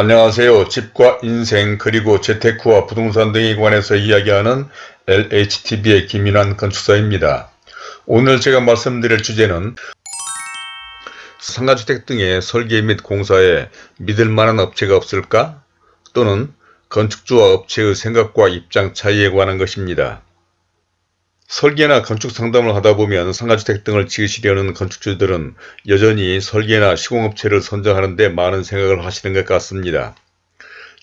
안녕하세요. 집과 인생 그리고 재테크와 부동산 등에 관해서 이야기하는 LHTV의 김인환 건축사입니다. 오늘 제가 말씀드릴 주제는 상가주택 등의 설계 및 공사에 믿을 만한 업체가 없을까? 또는 건축주와 업체의 생각과 입장 차이에 관한 것입니다. 설계나 건축 상담을 하다 보면 상가주택 등을 지으시려는 건축주들은 여전히 설계나 시공업체를 선정하는 데 많은 생각을 하시는 것 같습니다.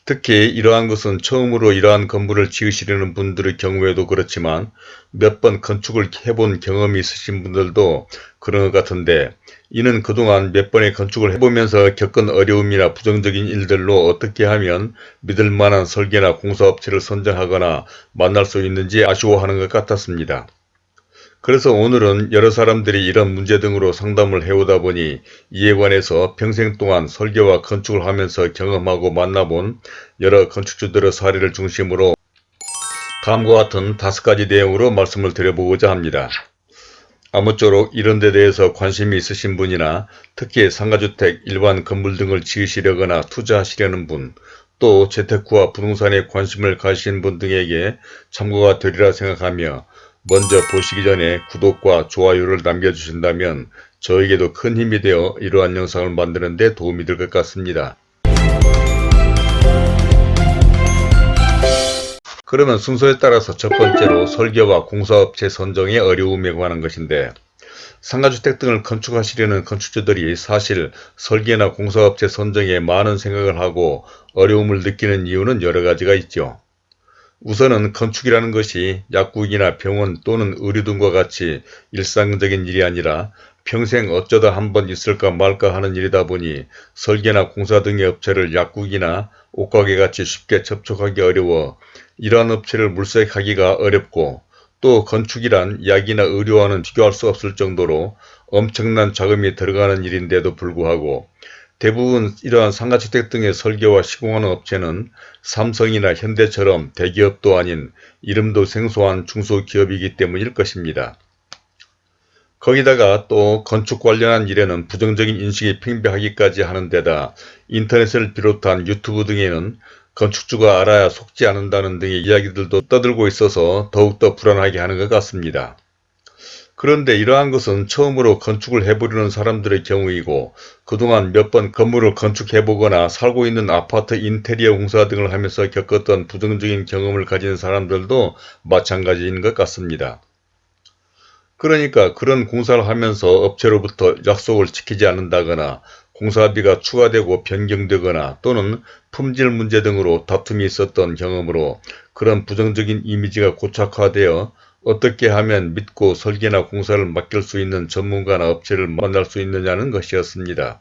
특히 이러한 것은 처음으로 이러한 건물을 지으시려는 분들의 경우에도 그렇지만 몇 번 건축을 해본 경험이 있으신 분들도 그런 것 같은데 이는 그동안 몇 번의 건축을 해보면서 겪은 어려움이나 부정적인 일들로 어떻게 하면 믿을 만한 설계나 공사업체를 선정하거나 만날 수 있는지 아쉬워하는 것 같았습니다. 그래서 오늘은 여러 사람들이 이런 문제 등으로 상담을 해오다 보니 이에 관해서 평생 동안 설계와 건축을 하면서 경험하고 만나본 여러 건축주들의 사례를 중심으로 다음과 같은 다섯 가지 내용으로 말씀을 드려보고자 합니다. 아무쪼록 이런 데 대해서 관심이 있으신 분이나 특히 상가주택, 일반 건물 등을 지으시려거나 투자하시려는 분, 또 재테크와 부동산에 관심을 가지신 분 등에게 참고가 되리라 생각하며 먼저 보시기 전에 구독과 좋아요를 남겨주신다면 저에게도 큰 힘이 되어 이러한 영상을 만드는 데 도움이 될 것 같습니다. 그러면 순서에 따라서 첫 번째로 설계와 공사업체 선정의 어려움에 관한 것인데 상가주택 등을 건축하시려는 건축주들이 사실 설계나 공사업체 선정에 많은 생각을 하고 어려움을 느끼는 이유는 여러 가지가 있죠. 우선은 건축이라는 것이 약국이나 병원 또는 의료 등과 같이 일상적인 일이 아니라 평생 어쩌다 한 번 있을까 말까 하는 일이다 보니 설계나 공사 등의 업체를 약국이나 옷가게 같이 쉽게 접촉하기 어려워 이러한 업체를 물색하기가 어렵고 또 건축이란 약이나 의료와는 비교할 수 없을 정도로 엄청난 자금이 들어가는 일인데도 불구하고 대부분 이러한 상가주택 등의 설계와 시공하는 업체는 삼성이나 현대처럼 대기업도 아닌 이름도 생소한 중소기업이기 때문일 것입니다. 거기다가 또 건축 관련한 일에는 부정적인 인식이 팽배하기까지 하는 데다 인터넷을 비롯한 유튜브 등에는 건축주가 알아야 속지 않는다는 등의 이야기들도 떠들고 있어서 더욱더 불안하게 하는 것 같습니다. 그런데 이러한 것은 처음으로 건축을 해보려는 사람들의 경우이고 그동안 몇 번 건물을 건축해보거나 살고 있는 아파트 인테리어 공사 등을 하면서 겪었던 부정적인 경험을 가진 사람들도 마찬가지인 것 같습니다. 그러니까 그런 공사를 하면서 업체로부터 약속을 지키지 않는다거나 공사비가 추가되고 변경되거나 또는 품질 문제 등으로 다툼이 있었던 경험으로 그런 부정적인 이미지가 고착화되어 어떻게 하면 믿고 설계나 공사를 맡길 수 있는 전문가나 업체를 만날 수 있느냐는 것이었습니다.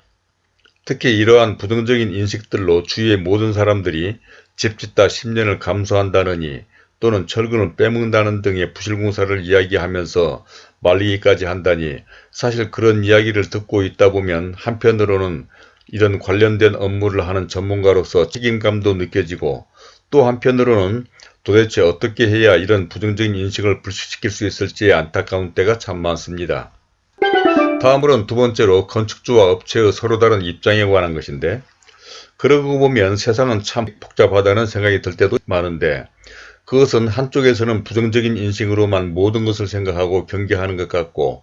특히 이러한 부정적인 인식들로 주위의 모든 사람들이 집 짓다 10년을 감수한다느니 또는 철근을 빼먹는다는 등의 부실공사를 이야기하면서 말리기까지 한다니 사실 그런 이야기를 듣고 있다 보면 한편으로는 이런 관련된 업무를 하는 전문가로서 책임감도 느껴지고 또 한편으로는 도대체 어떻게 해야 이런 부정적인 인식을 불식시킬 수 있을지 안타까운 때가 참 많습니다. 다음으로는 두 번째로 건축주와 업체의 서로 다른 입장에 관한 것인데 그러고 보면 세상은 참 복잡하다는 생각이 들 때도 많은데 그것은 한쪽에서는 부정적인 인식으로만 모든 것을 생각하고 경계하는 것 같고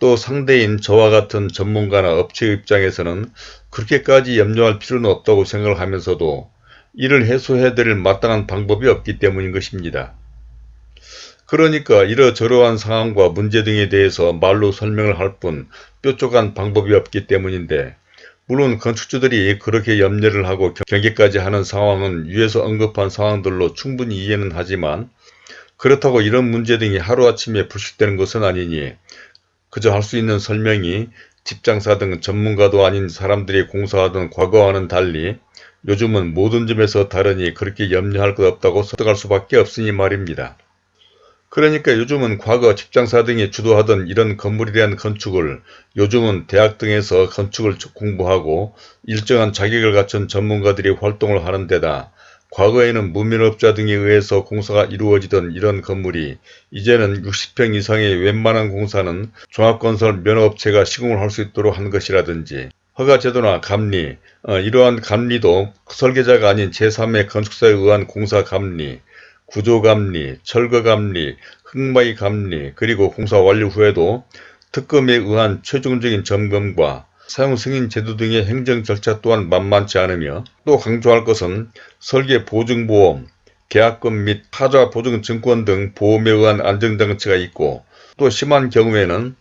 또 상대인 저와 같은 전문가나 업체 입장에서는 그렇게까지 염려할 필요는 없다고 생각을 하면서도 이를 해소해야 될 마땅한 방법이 없기 때문인 것입니다. 그러니까 이러저러한 상황과 문제 등에 대해서 말로 설명을 할 뿐 뾰족한 방법이 없기 때문인데 물론 건축주들이 그렇게 염려를 하고 경계까지 하는 상황은 위에서 언급한 상황들로 충분히 이해는 하지만 그렇다고 이런 문제 등이 하루아침에 불식되는 것은 아니니 그저 할 수 있는 설명이 집장사 등 전문가도 아닌 사람들이 공사하던 과거와는 달리 요즘은 모든 점에서 다르니 그렇게 염려할 것 없다고 설득할 수밖에 없으니 말입니다. 그러니까 요즘은 과거 직장사 등이 주도하던 이런 건물에 대한 건축을 요즘은 대학 등에서 건축을 공부하고 일정한 자격을 갖춘 전문가들이 활동을 하는 데다 과거에는 무면업자 등에 의해서 공사가 이루어지던 이런 건물이 이제는 60평 이상의 웬만한 공사는 종합건설 면허업체가 시공을 할 수 있도록 한 것이라든지 허가제도나 감리, 어, 이러한 감리도 설계자가 아닌 제3의 건축사에 의한 공사 감리, 구조 감리, 철거 감리, 흙마이 감리, 그리고 공사 완료 후에도 특검에 의한 최종적인 점검과 사용 승인 제도 등의 행정 절차 또한 만만치 않으며 또 강조할 것은 설계 보증보험, 계약금 및 타자 보증 증권 등 보험에 의한 안정장치가 있고 또 심한 경우에는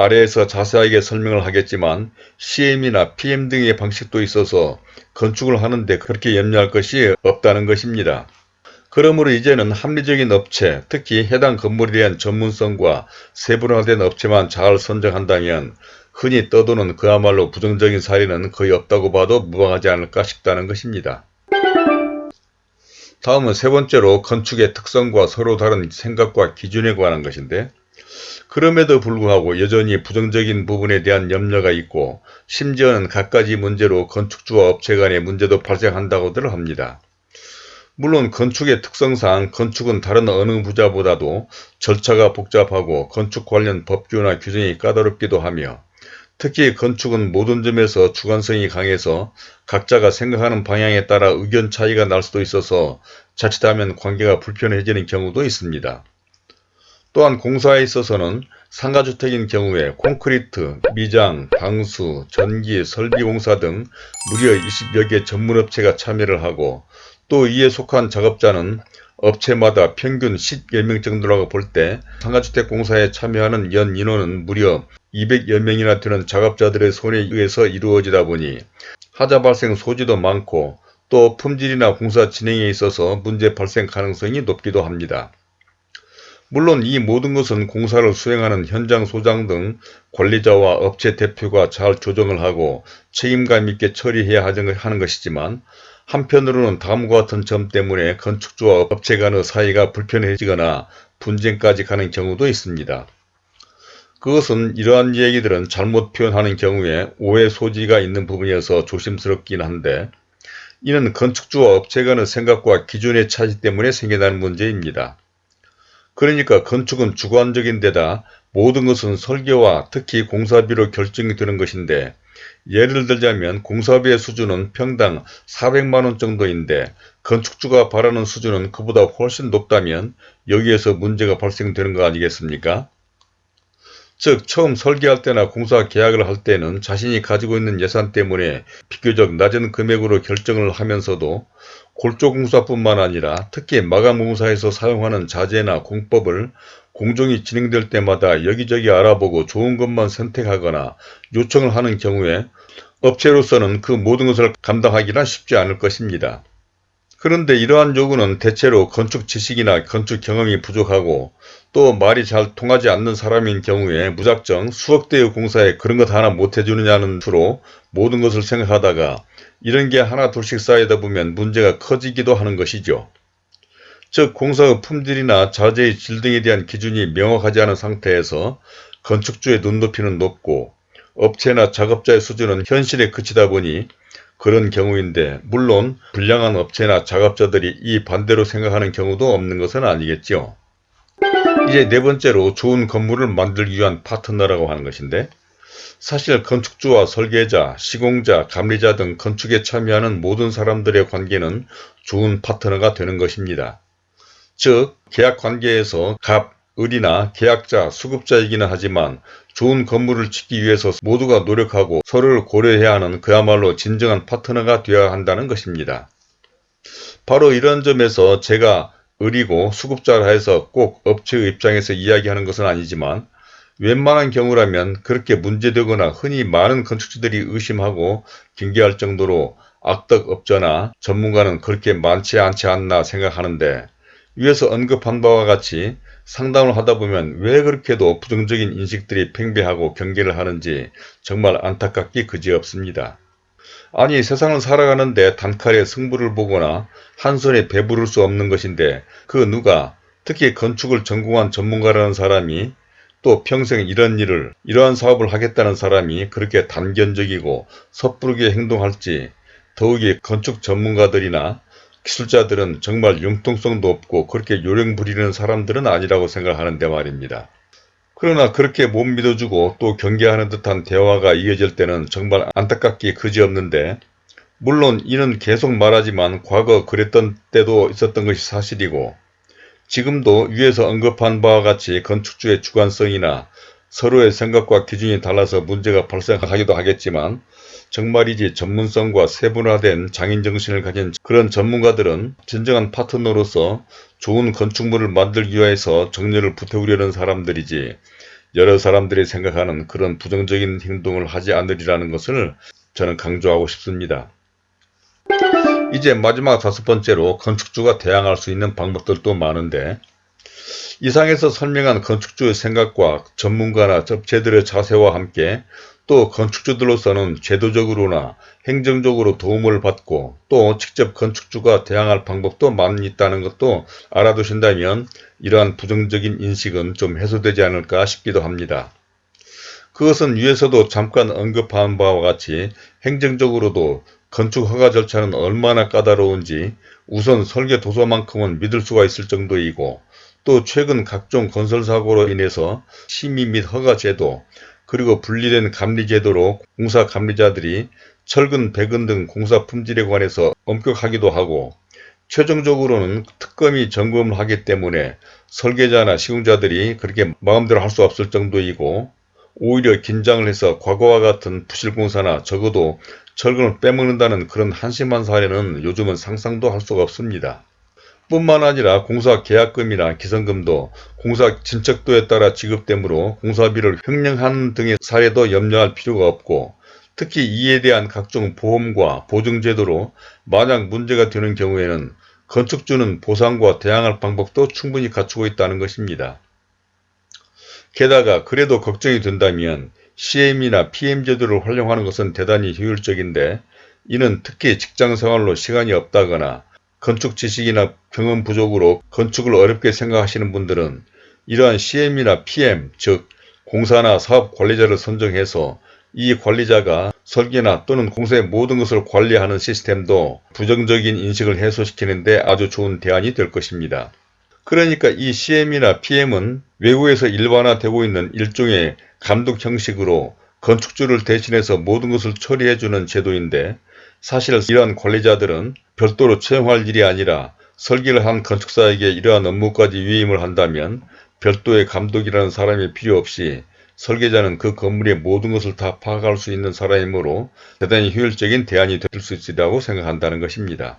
아래에서 자세하게 설명을 하겠지만 CM이나 PM 등의 방식도 있어서 건축을 하는데 그렇게 염려할 것이 없다는 것입니다. 그러므로 이제는 합리적인 업체, 특히 해당 건물에 대한 전문성과 세분화된 업체만 잘 선정한다면 흔히 떠도는 그야말로 부정적인 사례는 거의 없다고 봐도 무방하지 않을까 싶다는 것입니다. 다음은 세 번째로 건축의 특성과 서로 다른 생각과 기준에 관한 것인데 그럼에도 불구하고 여전히 부정적인 부분에 대한 염려가 있고 심지어는 갖가지 문제로 건축주와 업체 간의 문제도 발생한다고들 합니다. 물론 건축의 특성상 건축은 다른 어느 부자보다도 절차가 복잡하고 건축 관련 법규나 규정이 까다롭기도 하며 특히 건축은 모든 점에서 주관성이 강해서 각자가 생각하는 방향에 따라 의견 차이가 날 수도 있어서 자칫하면 관계가 불편해지는 경우도 있습니다. 또한 공사에 있어서는 상가주택인 경우에 콘크리트, 미장, 방수, 전기, 설비공사 등 무려 20여 개 전문업체가 참여를 하고 또 이에 속한 작업자는 업체마다 평균 10여 명 정도라고 볼 때 상가주택 공사에 참여하는 연 인원은 무려 200여 명이나 되는 작업자들의 손에 의해서 이루어지다 보니 하자 발생 소지도 많고 또 품질이나 공사 진행에 있어서 문제 발생 가능성이 높기도 합니다. 물론 이 모든 것은 공사를 수행하는 현장 소장 등 관리자와 업체 대표가 잘 조정을 하고 책임감 있게 처리해야 하는 것이지만 한편으로는 다음과 같은 점 때문에 건축주와 업체 간의 사이가 불편해지거나 분쟁까지 가는 경우도 있습니다. 그것은 이러한 얘기들은 잘못 표현하는 경우에 오해 소지가 있는 부분이어서 조심스럽긴 한데 이는 건축주와 업체 간의 생각과 기준의 차이 때문에 생겨나는 문제입니다. 그러니까 건축은 주관적인 데다 모든 것은 설계와 특히 공사비로 결정이 되는 것인데 예를 들자면 공사비의 수준은 평당 400만원 정도인데 건축주가 바라는 수준은 그보다 훨씬 높다면 여기에서 문제가 발생되는 거 아니겠습니까? 즉 처음 설계할 때나 공사 계약을 할 때는 자신이 가지고 있는 예산 때문에 비교적 낮은 금액으로 결정을 하면서도 골조공사뿐만 아니라 특히 마감공사에서 사용하는 자재나 공법을 공정이 진행될 때마다 여기저기 알아보고 좋은 것만 선택하거나 요청을 하는 경우에 업체로서는 그 모든 것을 감당하기는 쉽지 않을 것입니다. 그런데 이러한 요구는 대체로 건축 지식이나 건축 경험이 부족하고 또 말이 잘 통하지 않는 사람인 경우에 무작정 수억 대의 공사에 그런 것 하나 못 해주느냐는 수로 모든 것을 생각하다가 이런 게 하나 둘씩 쌓이다 보면 문제가 커지기도 하는 것이죠. 즉 공사의 품질이나 자재의 질 등에 대한 기준이 명확하지 않은 상태에서 건축주의 눈높이는 높고 업체나 작업자의 수준은 현실에 그치다 보니 그런 경우인데 물론 불량한 업체나 작업자들이 이 반대로 생각하는 경우도 없는 것은 아니겠죠. 이제 네 번째로 좋은 건물을 만들기 위한 파트너라고 하는 것인데 사실 건축주와 설계자, 시공자, 감리자 등 건축에 참여하는 모든 사람들의 관계는 좋은 파트너가 되는 것입니다. 즉 계약 관계에서 갑, 을이나 계약자, 수급자이기는 하지만 좋은 건물을 짓기 위해서 모두가 노력하고 서로를 고려해야 하는 그야말로 진정한 파트너가 되어야 한다는 것입니다. 바로 이런 점에서 제가 을이고 수급자라 해서 꼭 업체의 입장에서 이야기하는 것은 아니지만 웬만한 경우라면 그렇게 문제되거나 흔히 많은 건축주들이 의심하고 경계할 정도로 악덕업자나 전문가는 그렇게 많지 않지 않나 생각하는데 위에서 언급한 바와 같이 상담을 하다 보면 왜 그렇게도 부정적인 인식들이 팽배하고 경계를 하는지 정말 안타깝기 그지없습니다. 아니 세상을 살아가는데 단칼에 승부를 보거나 한 손에 배부를 수 없는 것인데 그 누가 특히 건축을 전공한 전문가라는 사람이 또 평생 이런 일을 이러한 사업을 하겠다는 사람이 그렇게 단견적이고 섣부르게 행동할지 더욱이 건축 전문가들이나 기술자들은 정말 융통성도 없고 그렇게 요령 부리는 사람들은 아니라고 생각하는데 말입니다. 그러나 그렇게 못 믿어주고 또 경계하는 듯한 대화가 이어질 때는 정말 안타깝기 그지없는데 물론 이는 계속 말하지만 과거 그랬던 때도 있었던 것이 사실이고 지금도 위에서 언급한 바와 같이 건축주의 주관성이나 서로의 생각과 기준이 달라서 문제가 발생하기도 하겠지만 정말이지 전문성과 세분화된 장인정신을 가진 그런 전문가들은 진정한 파트너로서 좋은 건축물을 만들기 위해서 정열을 불태우려는 사람들이지 여러 사람들이 생각하는 그런 부정적인 행동을 하지 않으리라는 것을 저는 강조하고 싶습니다. 이제 마지막 다섯 번째로 건축주가 대항할 수 있는 방법들도 많은데 이상에서 설명한 건축주의 생각과 전문가나 접체들의 자세와 함께 또 건축주들로서는 제도적으로나 행정적으로 도움을 받고 또 직접 건축주가 대항할 방법도 많이 있다는 것도 알아두신다면 이러한 부정적인 인식은 좀 해소되지 않을까 싶기도 합니다. 그것은 위에서도 잠깐 언급한 바와 같이 행정적으로도 건축 허가 절차는 얼마나 까다로운지 우선 설계 도서만큼은 믿을 수가 있을 정도이고 또 최근 각종 건설사고로 인해서 심의 및 허가 제도 그리고 분리된 감리 제도로 공사 감리자들이 철근, 배근 등 공사 품질에 관해서 엄격하기도 하고 최종적으로는 특검이 점검을 하기 때문에 설계자나 시공자들이 그렇게 마음대로 할 수 없을 정도이고 오히려 긴장을 해서 과거와 같은 부실공사나 적어도 철근을 빼먹는다는 그런 한심한 사례는 요즘은 상상도 할 수가 없습니다. 뿐만 아니라 공사 계약금이나 기성금도 공사 진척도에 따라 지급되므로 공사비를 횡령하는 등의 사례도 염려할 필요가 없고 특히 이에 대한 각종 보험과 보증제도로 만약 문제가 되는 경우에는 건축주는 보상과 대항할 방법도 충분히 갖추고 있다는 것입니다. 게다가 그래도 걱정이 된다면 CM이나 PM제도를 활용하는 것은 대단히 효율적인데 이는 특히 직장생활로 시간이 없다거나 건축 지식이나 경험 부족으로 건축을 어렵게 생각하시는 분들은 이러한 CM이나 PM, 즉 공사나 사업 관리자를 선정해서 이 관리자가 설계나 또는 공사의 모든 것을 관리하는 시스템도 부정적인 인식을 해소시키는 데 아주 좋은 대안이 될 것입니다. 그러니까 이 CM이나 PM은 외국에서 일반화되고 있는 일종의 감독 형식으로 건축주를 대신해서 모든 것을 처리해주는 제도인데 사실 이러한 관리자들은 별도로 채용할 일이 아니라 설계를 한 건축사에게 이러한 업무까지 위임을 한다면 별도의 감독이라는 사람이 필요 없이 설계자는 그 건물의 모든 것을 다 파악할 수 있는 사람이므로 대단히 효율적인 대안이 될 수 있으리라고 생각한다는 것입니다.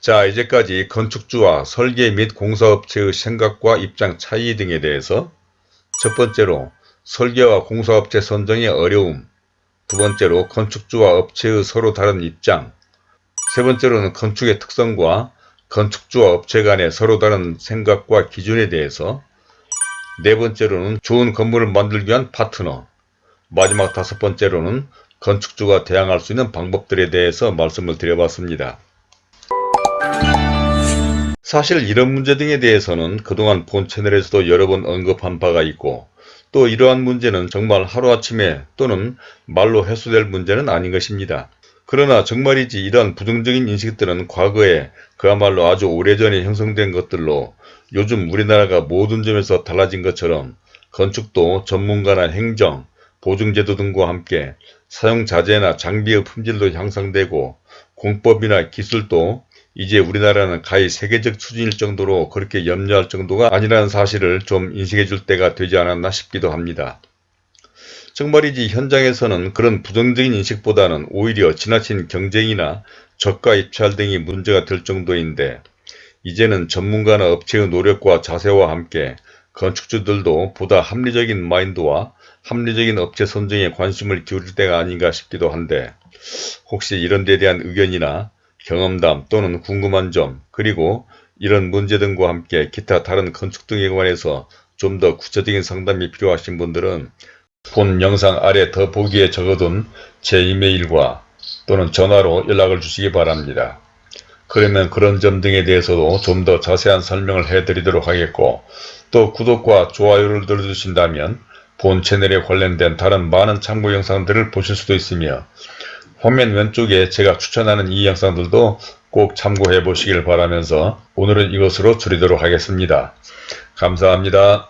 자 이제까지 건축주와 설계 및 공사업체의 생각과 입장 차이 등에 대해서 첫 번째로 설계와 공사업체 선정의 어려움 두 번째로 건축주와 업체의 서로 다른 입장 세 번째로는 건축의 특성과 건축주와 업체 간의 서로 다른 생각과 기준에 대해서 네 번째로는 좋은 건물을 만들기 위한 파트너 마지막 다섯 번째로는 건축주가 대항할 수 있는 방법들에 대해서 말씀을 드려봤습니다. 사실 이런 문제 등에 대해서는 그동안 본 채널에서도 여러 번 언급한 바가 있고 또 이러한 문제는 정말 하루아침에 또는 말로 해소될 문제는 아닌 것입니다. 그러나 정말이지 이러한 부정적인 인식들은 과거에 그야말로 아주 오래전에 형성된 것들로 요즘 우리나라가 모든 점에서 달라진 것처럼 건축도 전문가나 행정, 보증제도 등과 함께 사용자재나 장비의 품질도 향상되고 공법이나 기술도 이제 우리나라는 가히 세계적 수준일 정도로 그렇게 염려할 정도가 아니라는 사실을 좀 인식해 줄 때가 되지 않았나 싶기도 합니다. 정말이지 현장에서는 그런 부정적인 인식보다는 오히려 지나친 경쟁이나 저가 입찰 등이 문제가 될 정도인데 이제는 전문가나 업체의 노력과 자세와 함께 건축주들도 보다 합리적인 마인드와 합리적인 업체 선정에 관심을 기울일 때가 아닌가 싶기도 한데 혹시 이런 데 대한 의견이나 경험담 또는 궁금한 점 그리고 이런 문제 등과 함께 기타 다른 건축 등에 관해서 좀 더 구체적인 상담이 필요하신 분들은 본 영상 아래 더 보기에 적어둔 제 이메일과 또는 전화로 연락을 주시기 바랍니다. 그러면 그런 점 등에 대해서도 좀 더 자세한 설명을 해드리도록 하겠고 또 구독과 좋아요를 눌러주신다면 본 채널에 관련된 다른 많은 참고 영상들을 보실 수도 있으며 화면 왼쪽에 제가 추천하는 이 영상들도 꼭 참고해 보시길 바라면서 오늘은 이것으로 줄이도록 하겠습니다. 감사합니다.